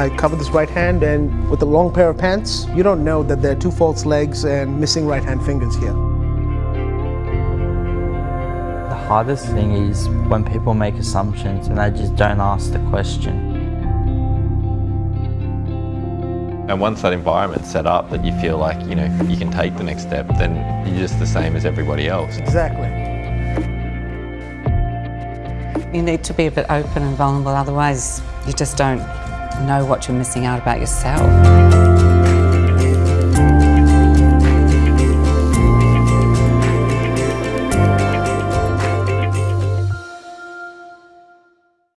I cover this right hand and with a long pair of pants, you don't know that there are two false legs and missing right hand fingers here. The hardest thing is when people make assumptions and they just don't ask the question. And once that environment's set up that you feel like, you know, you can take the next step, then you're just the same as everybody else. Exactly. You need to be a bit open and vulnerable, otherwise you just don't know what you're missing out about yourself.